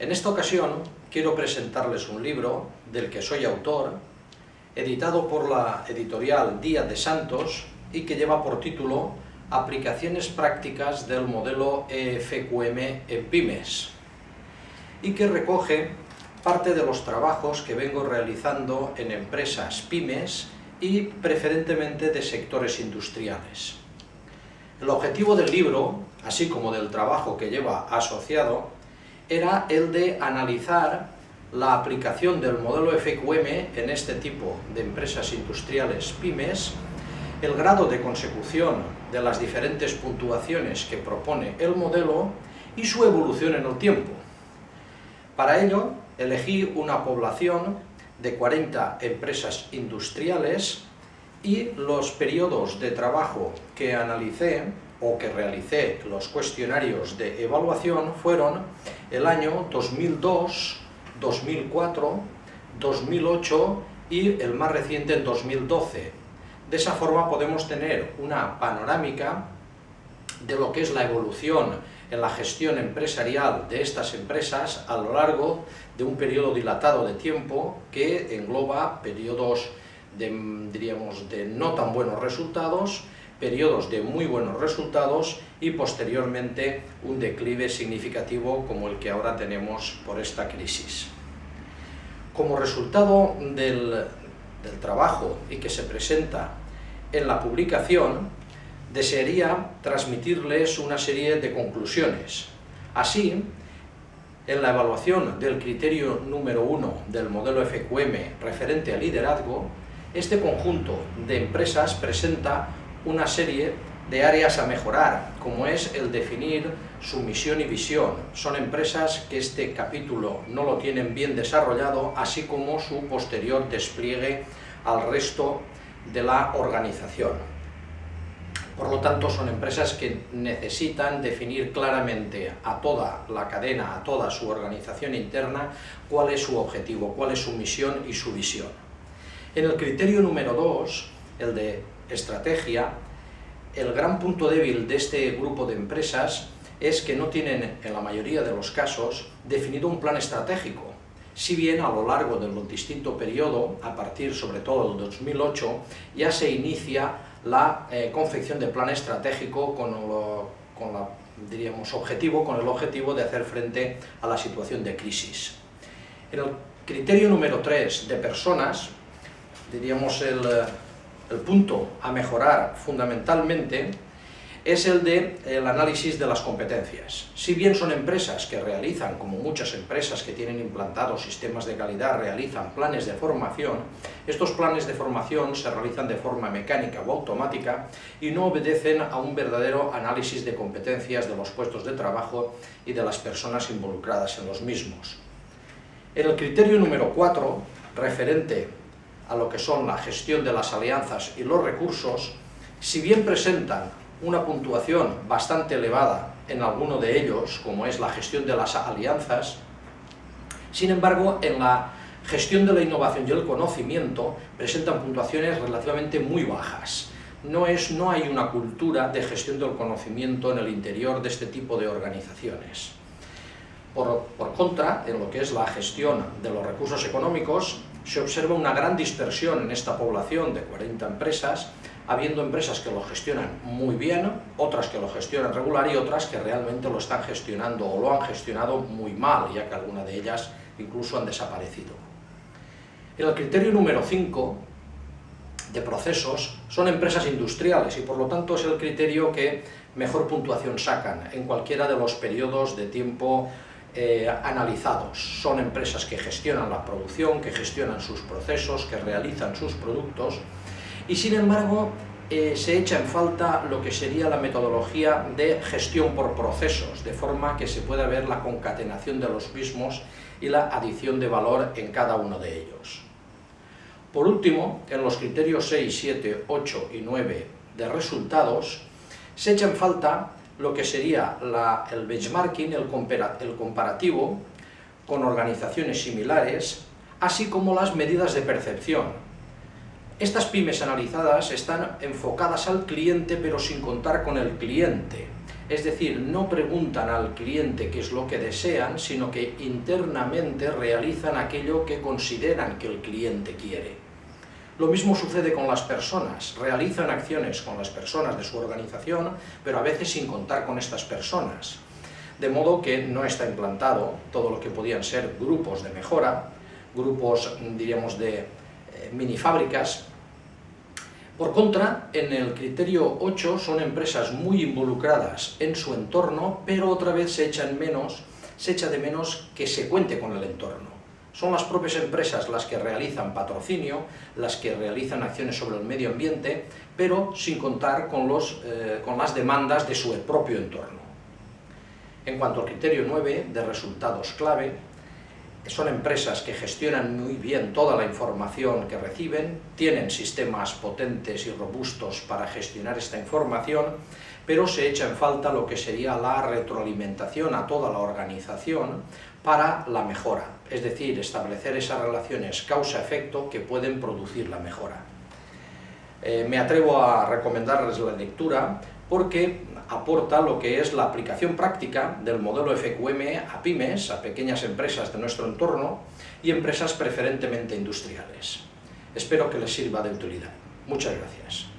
En esta ocasión quiero presentarles un libro del que soy autor, editado por la editorial Díaz de Santos y que lleva por título Aplicaciones prácticas del modelo EFQM en pymes y que recoge parte de los trabajos que vengo realizando en empresas pymes y preferentemente de sectores industriales. El objetivo del libro, así como del trabajo que lleva asociado, era el de analizar la aplicación del modelo FQM en este tipo de empresas industriales pymes, el grado de consecución de las diferentes puntuaciones que propone el modelo y su evolución en el tiempo. Para ello, elegí una población de 40 empresas industriales y los periodos de trabajo que analicé o que realicé los cuestionarios de evaluación fueron el año 2002, 2004, 2008 y el más reciente en 2012. De esa forma podemos tener una panorámica de lo que es la evolución en la gestión empresarial de estas empresas a lo largo de un periodo dilatado de tiempo que engloba periodos de, diríamos, de no tan buenos resultados, periodos de muy buenos resultados y posteriormente un declive significativo como el que ahora tenemos por esta crisis. Como resultado del, del trabajo y que se presenta en la publicación, desearía transmitirles una serie de conclusiones. Así, en la evaluación del criterio número uno del modelo FQM referente al liderazgo, este conjunto de empresas presenta una serie de áreas a mejorar, como es el definir su misión y visión. Son empresas que este capítulo no lo tienen bien desarrollado, así como su posterior despliegue al resto de la organización. Por lo tanto, son empresas que necesitan definir claramente a toda la cadena, a toda su organización interna, cuál es su objetivo, cuál es su misión y su visión. En el criterio número dos, el de estrategia, el gran punto débil de este grupo de empresas es que no tienen, en la mayoría de los casos, definido un plan estratégico. Si bien a lo largo del distinto periodo, a partir sobre todo del 2008, ya se inicia la eh, confección de plan estratégico con, con la, diríamos, objetivo, con el objetivo de hacer frente a la situación de crisis. En el criterio número 3 de personas, diríamos el, el punto a mejorar fundamentalmente es el de el análisis de las competencias. Si bien son empresas que realizan, como muchas empresas que tienen implantados sistemas de calidad, realizan planes de formación, estos planes de formación se realizan de forma mecánica o automática y no obedecen a un verdadero análisis de competencias de los puestos de trabajo y de las personas involucradas en los mismos. En el criterio número 4, referente a lo que son la gestión de las alianzas y los recursos, si bien presentan una puntuación bastante elevada en alguno de ellos, como es la gestión de las alianzas, sin embargo, en la gestión de la innovación y el conocimiento presentan puntuaciones relativamente muy bajas. No, es, no hay una cultura de gestión del conocimiento en el interior de este tipo de organizaciones. Por, contra, en lo que es la gestión de los recursos económicos, se observa una gran dispersión en esta población de 40 empresas, habiendo empresas que lo gestionan muy bien, otras que lo gestionan regular y otras que realmente lo están gestionando o lo han gestionado muy mal, ya que algunas de ellas incluso han desaparecido. En el criterio número 5 de procesos son empresas industriales y por lo tanto es el criterio que mejor puntuación sacan en cualquiera de los periodos de tiempo eh, analizados. Son empresas que gestionan la producción, que gestionan sus procesos, que realizan sus productos y sin embargo eh, se echa en falta lo que sería la metodología de gestión por procesos, de forma que se pueda ver la concatenación de los mismos y la adición de valor en cada uno de ellos. Por último, en los criterios 6, 7, 8 y 9 de resultados, se echa en falta lo que sería el benchmarking, el comparativo con organizaciones similares, así como las medidas de percepción, estas pymes analizadas están enfocadas al cliente pero sin contar con el cliente. Es decir, no preguntan al cliente qué es lo que desean, sino que internamente realizan aquello que consideran que el cliente quiere. Lo mismo sucede con las personas, realizan acciones con las personas de su organización, pero a veces sin contar con estas personas. De modo que no está implantado todo lo que podían ser grupos de mejora, grupos, diríamos, de eh, mini fábricas, por contra, en el criterio 8 son empresas muy involucradas en su entorno, pero otra vez se echan menos, se echa de menos que se cuente con el entorno. Son las propias empresas las que realizan patrocinio, las que realizan acciones sobre el medio ambiente, pero sin contar con, los, eh, con las demandas de su propio entorno. En cuanto al criterio 9, de resultados clave, son empresas que gestionan muy bien toda la información que reciben, tienen sistemas potentes y robustos para gestionar esta información, pero se echa en falta lo que sería la retroalimentación a toda la organización para la mejora, es decir, establecer esas relaciones causa-efecto que pueden producir la mejora. Eh, me atrevo a recomendarles la lectura porque aporta lo que es la aplicación práctica del modelo FQM a pymes, a pequeñas empresas de nuestro entorno y empresas preferentemente industriales. Espero que les sirva de utilidad. Muchas gracias.